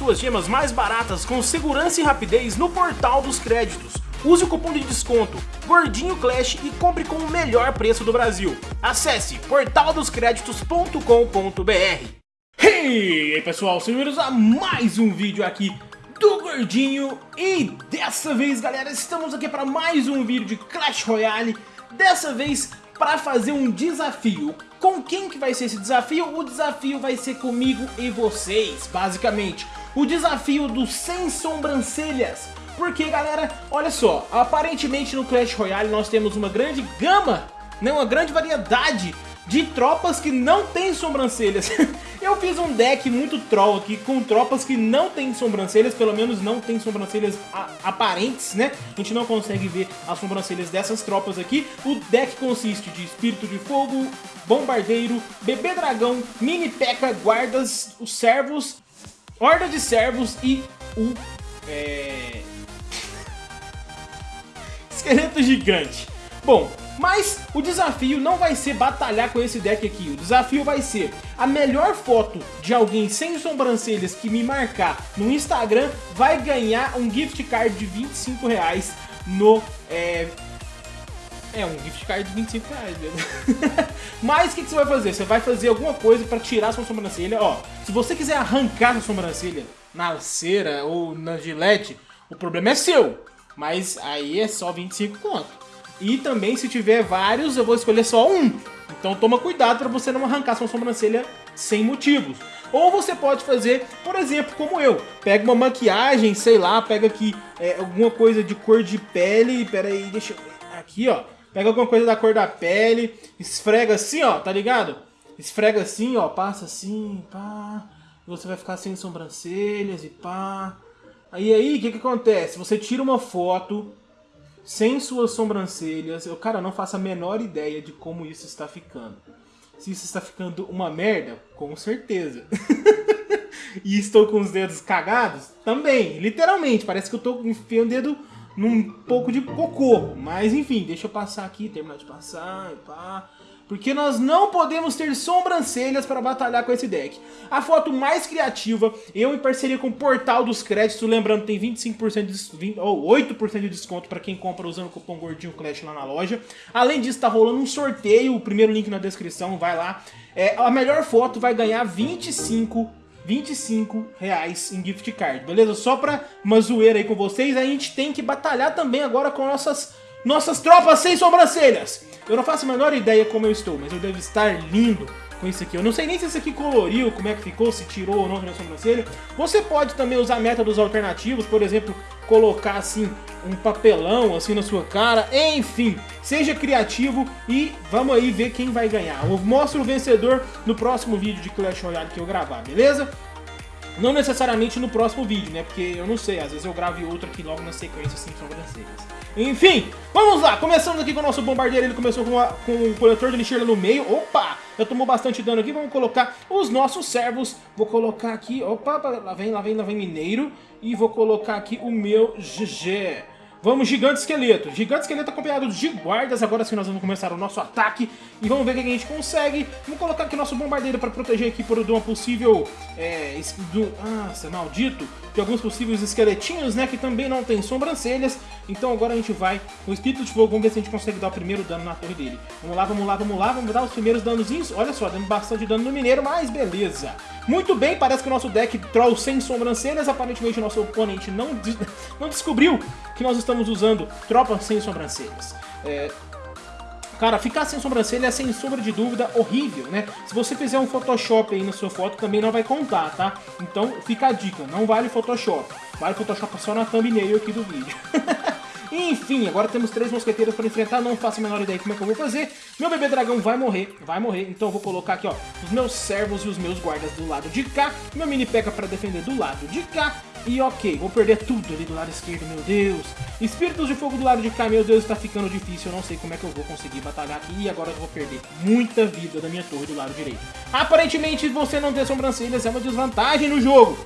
suas gemas mais baratas com segurança e rapidez no portal dos créditos. Use o cupom de desconto Gordinho Clash e compre com o melhor preço do Brasil. Acesse portaldoscreditos.com.br Hey pessoal, sejam a mais um vídeo aqui do Gordinho E dessa vez galera, estamos aqui para mais um vídeo de Clash Royale Dessa vez para fazer um desafio Com quem que vai ser esse desafio? O desafio vai ser comigo e vocês, basicamente O desafio dos sem sobrancelhas porque, galera, olha só, aparentemente no Clash Royale nós temos uma grande gama, né, uma grande variedade de tropas que não tem sobrancelhas. Eu fiz um deck muito troll aqui com tropas que não tem sobrancelhas, pelo menos não tem sobrancelhas aparentes, né? A gente não consegue ver as sobrancelhas dessas tropas aqui. O deck consiste de Espírito de Fogo, Bombardeiro, Bebê Dragão, Mini P.E.K.K.A, Guardas, os Servos, Horda de Servos e o... É esqueleto gigante. Bom, mas o desafio não vai ser batalhar com esse deck aqui, o desafio vai ser a melhor foto de alguém sem sobrancelhas que me marcar no Instagram vai ganhar um gift card de 25 reais no... É, é um gift card de 25 reais mesmo. Mas o que, que, você vai fazer? Você vai fazer alguma coisa para tirar sua sobrancelha. Ó, se você quiser arrancar sua sobrancelha na cera ou na gilete, o problema é seu. Mas aí é só 25 conto. E também se tiver vários, eu vou escolher só um. Então toma cuidado para você não arrancar sua sobrancelha sem motivos. Ou você pode fazer, por exemplo, como eu. Pega uma maquiagem, sei lá, pega aqui é, alguma coisa de cor de pele. Pera aí, deixa eu ver. Aqui, ó. Pega alguma coisa da cor da pele, esfrega assim, ó, tá ligado? Esfrega assim, ó, passa assim, pá. Você vai ficar sem sobrancelhas e pá. Aí aí, o que que acontece? Você tira uma foto sem suas sobrancelhas. Eu, cara, não faço a menor ideia de como isso está ficando. Se isso está ficando uma merda, com certeza. e estou com os dedos cagados? Também, literalmente. Parece que eu estou enfiando o dedo num pouco de cocô. Mas enfim, deixa eu passar aqui, terminar de passar e pá porque nós não podemos ter sobrancelhas para batalhar com esse deck. A foto mais criativa, eu em parceria com o Portal dos Créditos, lembrando tem 25% de, 20, ou 8% de desconto para quem compra usando o cupom Gordinho Clash lá na loja. Além disso, está rolando um sorteio, o primeiro link na descrição, vai lá. É, a melhor foto vai ganhar 25 25 reais em gift card, beleza? Só pra uma zoeira aí com vocês, a gente tem que batalhar também agora com nossas, nossas tropas sem sobrancelhas. Eu não faço a menor ideia como eu estou, mas eu devo estar lindo com isso aqui. Eu não sei nem se esse aqui coloriu, como é que ficou, se tirou ou não a sobrancelha. Você pode também usar métodos alternativos, por exemplo, colocar assim um papelão assim na sua cara. Enfim, seja criativo e vamos aí ver quem vai ganhar. Eu mostro o vencedor no próximo vídeo de Clash Royale que eu gravar, beleza? Não necessariamente no próximo vídeo, né? Porque eu não sei, às vezes eu gravo outro aqui logo na sequência sem sobrancelhas. Enfim, vamos lá, começando aqui com o nosso bombardeiro, ele começou com, com o coletor de lixeira no meio, opa, já tomou bastante dano aqui, vamos colocar os nossos servos, vou colocar aqui, opa, lá vem, lá vem, lá vem mineiro, e vou colocar aqui o meu GG. Vamos, Gigante Esqueleto. Gigante Esqueleto acompanhado de guardas. Agora sim nós vamos começar o nosso ataque. E vamos ver o que a gente consegue. Vamos colocar aqui nosso bombardeiro para proteger aqui por uma possível... É, do, nossa, maldito. De alguns possíveis esqueletinhos, né? Que também não tem sobrancelhas. Então agora a gente vai com o Espírito de Fogo. Vamos ver se a gente consegue dar o primeiro dano na torre dele. Vamos lá, vamos lá, vamos lá. Vamos dar os primeiros danozinhos. Olha só, dando bastante dano no mineiro, mas beleza. Muito bem, parece que o nosso deck troll sem sobrancelhas. Aparentemente o nosso oponente não, não descobriu que nós estamos usando tropas sem sobrancelhas. É, Cara, ficar sem sobrancelha é sem sombra de dúvida horrível, né? Se você fizer um Photoshop aí na sua foto, também não vai contar, tá? Então fica a dica, não vale Photoshop. Vale Photoshop só na thumbnail aqui do vídeo. Enfim, agora temos três mosqueteiros para enfrentar, não faço a menor ideia como é que eu vou fazer. Meu bebê dragão vai morrer, vai morrer, então eu vou colocar aqui, ó, os meus servos e os meus guardas do lado de cá, meu mini peca para defender do lado de cá, e ok, vou perder tudo ali do lado esquerdo, meu Deus. Espíritos de fogo do lado de cá, meu Deus, está ficando difícil, eu não sei como é que eu vou conseguir batalhar aqui, e agora eu vou perder muita vida da minha torre do lado direito. Aparentemente, você não ter sobrancelhas é uma desvantagem no jogo.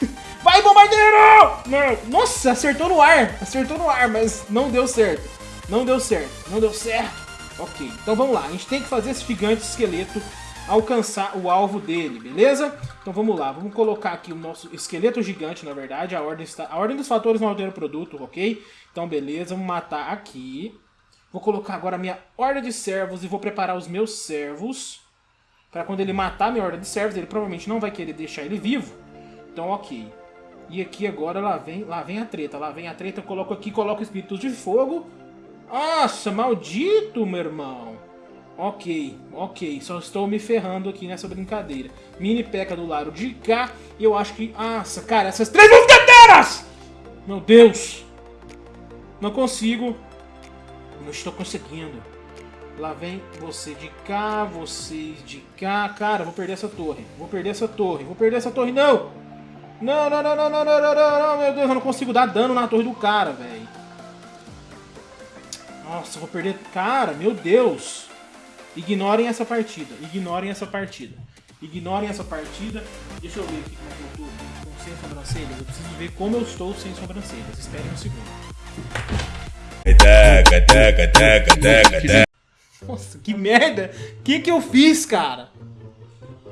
Vai, bombardeiro! Nossa, acertou no ar. Acertou no ar, mas não deu certo. Não deu certo. Não deu certo. Ok, então vamos lá. A gente tem que fazer esse gigante esqueleto alcançar o alvo dele, beleza? Então vamos lá, vamos colocar aqui o nosso esqueleto gigante, na verdade, a ordem, está, a ordem dos fatores não altera o produto, ok? Então beleza, vamos matar aqui. Vou colocar agora a minha horda de servos e vou preparar os meus servos. Para quando ele matar a minha horda de servos, ele provavelmente não vai querer deixar ele vivo. Então ok. E aqui agora lá vem, lá vem a treta, lá vem a treta, eu coloco aqui, coloco espíritos de fogo. Nossa, maldito, meu irmão. Ok, ok, só estou me ferrando aqui nessa brincadeira. Mini peca do lado de cá, e eu acho que... Nossa, cara, essas três mosqueteiras! Meu Deus! Não consigo. Não estou conseguindo. Lá vem você de cá, vocês de cá. Cara, vou perder essa torre. Vou perder essa torre. Vou perder essa torre. Não! Não, não, não, não, não, não, não, não, não, meu Deus, eu não consigo dar dano na torre do cara, velho. Nossa, eu vou perder... Cara, meu Deus. Ignorem essa partida. Ignorem essa partida. Ignorem essa partida. Deixa eu ver aqui como eu tô com sem sobrancelhas. Eu preciso ver como eu estou sem sobrancelhas. Esperem um segundo. Nossa, que merda! O que que eu fiz, cara?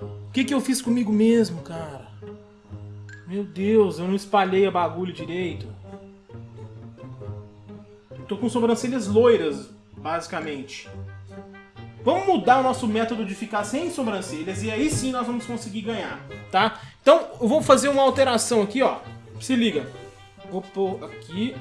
O que que eu fiz comigo mesmo, cara? Meu Deus, eu não espalhei a bagulho direito. Tô com sobrancelhas loiras, basicamente. Vamos mudar o nosso método de ficar sem sobrancelhas e aí sim nós vamos conseguir ganhar, tá? Então, eu vou fazer uma alteração aqui, ó. Se liga. Vou pôr aqui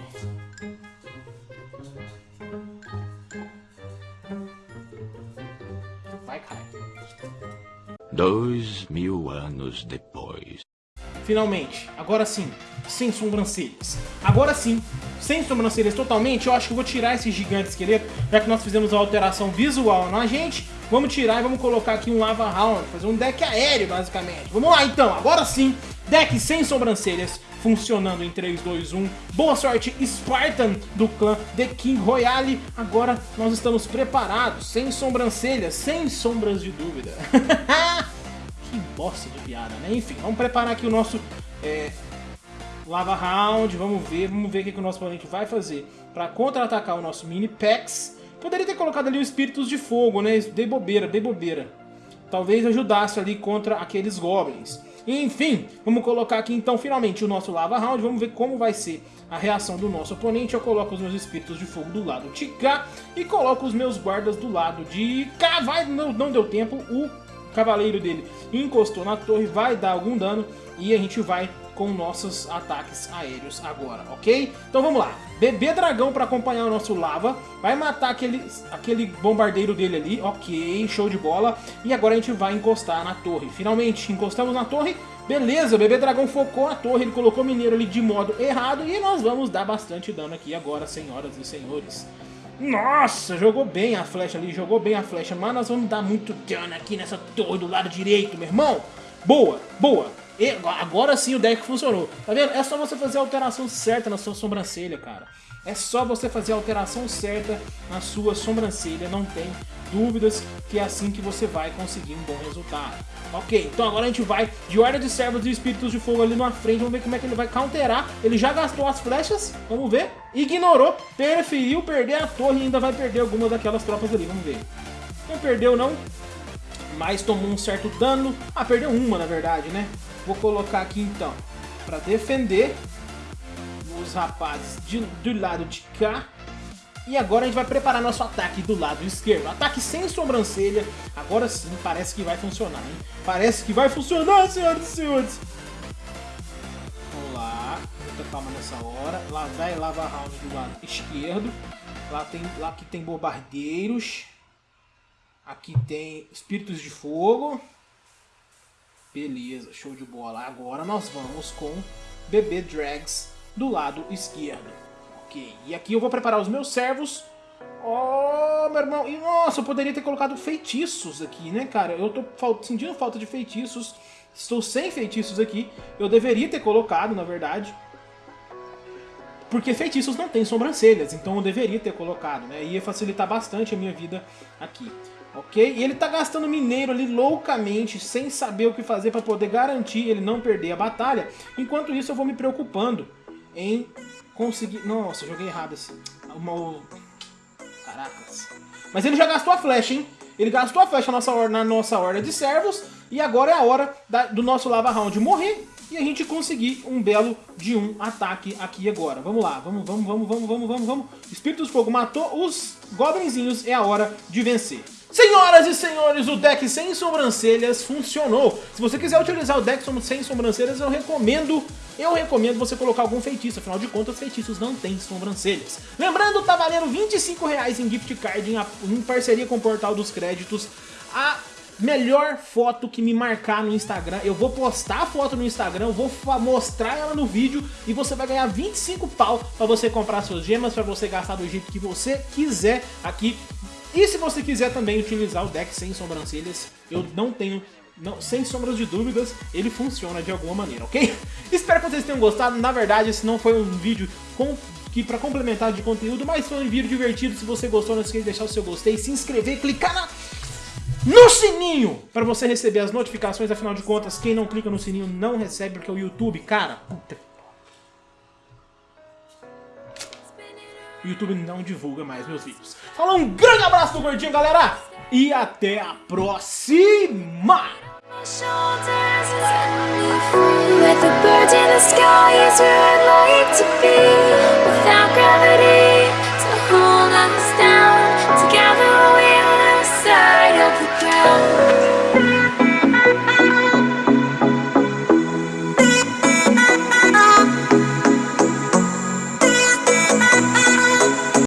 Dois mil anos depois. Finalmente, agora sim, sem sobrancelhas. Agora sim, sem sobrancelhas totalmente, eu acho que vou tirar esse gigante esqueleto, já que nós fizemos a alteração visual na gente. Vamos tirar e vamos colocar aqui um Lava Round, fazer um deck aéreo, basicamente. Vamos lá, então, agora sim, deck sem sobrancelhas, funcionando em 3, 2, 1. Boa sorte, Spartan do clã The King Royale. Agora nós estamos preparados, sem sobrancelhas, sem sombras de dúvida. que bosta de piada, né? Enfim, vamos preparar aqui o nosso é, Lava Round, vamos ver, vamos ver o que, que o nosso oponente vai fazer para contra-atacar o nosso Mini Pex. Poderia ter colocado ali o Espíritos de Fogo, né? Dei bobeira, dei bobeira. Talvez ajudasse ali contra aqueles Goblins. Enfim, vamos colocar aqui então finalmente o nosso Lava Round, vamos ver como vai ser a reação do nosso oponente. Eu coloco os meus espíritos de fogo do lado de cá e coloco os meus guardas do lado de cá. Vai, não, não deu tempo, o cavaleiro dele encostou na torre, vai dar algum dano e a gente vai com nossos ataques aéreos agora, ok? Então vamos lá, bebê dragão para acompanhar o nosso lava, vai matar aquele, aquele bombardeiro dele ali, ok, show de bola, e agora a gente vai encostar na torre, finalmente encostamos na torre, beleza, bebê dragão focou na torre, ele colocou mineiro ali de modo errado, e nós vamos dar bastante dano aqui agora, senhoras e senhores. Nossa, jogou bem a flecha ali, jogou bem a flecha, mas nós vamos dar muito dano aqui nessa torre do lado direito, meu irmão. Boa, boa. E agora sim o deck funcionou. Tá vendo? É só você fazer a alteração certa na sua sobrancelha, cara. É só você fazer a alteração certa na sua sobrancelha, não tem dúvidas que é assim que você vai conseguir um bom resultado. Ok, então agora a gente vai de Horda de Servos e Espíritos de Fogo ali na frente, vamos ver como é que ele vai counterar. Ele já gastou as flechas, vamos ver. Ignorou, preferiu perder a torre e ainda vai perder alguma daquelas tropas ali, vamos ver. Não perdeu não, mas tomou um certo dano. Ah, perdeu uma na verdade, né? Vou colocar aqui então, para defender os rapazes de, do lado de cá. E agora a gente vai preparar nosso ataque do lado esquerdo. Ataque sem sobrancelha. Agora sim, parece que vai funcionar, hein? Parece que vai funcionar, senhoras e senhores. Vamos lá. Muita calma nessa hora. Lá vai Lava Round do lado esquerdo. Lá, tem, lá que tem bombardeiros. Aqui tem espíritos de fogo. Beleza, show de bola. Agora nós vamos com Bebê Drags do lado esquerdo. Ok, e aqui eu vou preparar os meus servos. Oh, meu irmão. E nossa, eu poderia ter colocado feitiços aqui, né, cara? Eu tô sentindo falta de feitiços. Estou sem feitiços aqui. Eu deveria ter colocado, na verdade. Porque feitiços não têm sobrancelhas, então eu deveria ter colocado, né? Ia facilitar bastante a minha vida aqui ok? E ele tá gastando mineiro ali loucamente, sem saber o que fazer para poder garantir ele não perder a batalha. Enquanto isso eu vou me preocupando em conseguir... Nossa, joguei errado assim. Uma... Caracas. Mas ele já gastou a flecha, hein? ele gastou a flecha na nossa, na nossa horda de servos, e agora é a hora da, do nosso Lava Round morrer, e a gente conseguir um belo de um ataque aqui agora. Vamos lá, vamos, vamos, vamos, vamos, vamos, vamos, vamos. Espírito do Fogo matou os goblinzinhos, é a hora de vencer. Senhoras e senhores, o deck sem sobrancelhas funcionou. Se você quiser utilizar o deck sem sobrancelhas, eu recomendo, eu recomendo você colocar algum feitiço. Afinal de contas, feitiços não têm sobrancelhas. Lembrando, tá valendo 25 reais em gift card em, em parceria com o Portal dos Créditos. A melhor foto que me marcar no Instagram, eu vou postar a foto no Instagram, vou mostrar ela no vídeo e você vai ganhar 25 pau para você comprar suas gemas, para você gastar do jeito que você quiser aqui e se você quiser também utilizar o deck sem sobrancelhas, eu não tenho não, sem sombras de dúvidas, ele funciona de alguma maneira, ok? Espero que vocês tenham gostado. Na verdade, esse não foi um vídeo com, que para complementar de conteúdo, mas foi um vídeo divertido. Se você gostou, não esqueça de deixar o seu gostei, se inscrever, clicar na, no sininho para você receber as notificações. Afinal de contas, quem não clica no sininho não recebe, porque o YouTube, cara, puta o YouTube não divulga mais meus vídeos. Falou, um grande abraço do Gordinho, galera! E até a próxima!